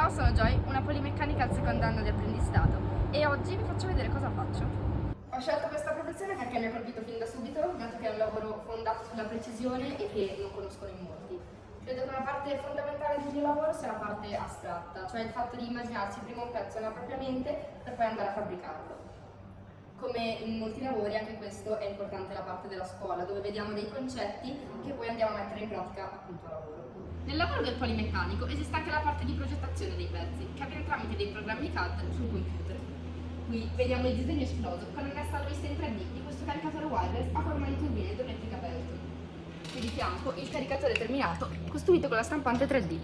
Ciao, sono Joy, una polimeccanica al secondo anno di apprendistato e oggi vi faccio vedere cosa faccio. Ho scelto questa professione perché mi ha colpito fin da subito, dato che è un lavoro fondato sulla precisione e che non conoscono in molti. Credo che una parte fondamentale del mio lavoro sia la parte astratta, cioè il fatto di immaginarsi prima un pezzo nella propria mente per poi andare a fabbricarlo. Come in molti lavori, anche questo è importante la parte della scuola, dove vediamo dei concetti che poi andiamo a mettere in pratica appunto a lavoro. Nel lavoro del polimeccanico esiste anche la parte di progettazione dei pezzi, che avviene tramite dei programmi CAD sul computer. Qui vediamo il disegno esploso con annessa alla vista in 3D di questo caricatore wireless a forma di turbina idroelettrica Pelton. Qui di fianco il caricatore terminato costruito con la stampante 3D.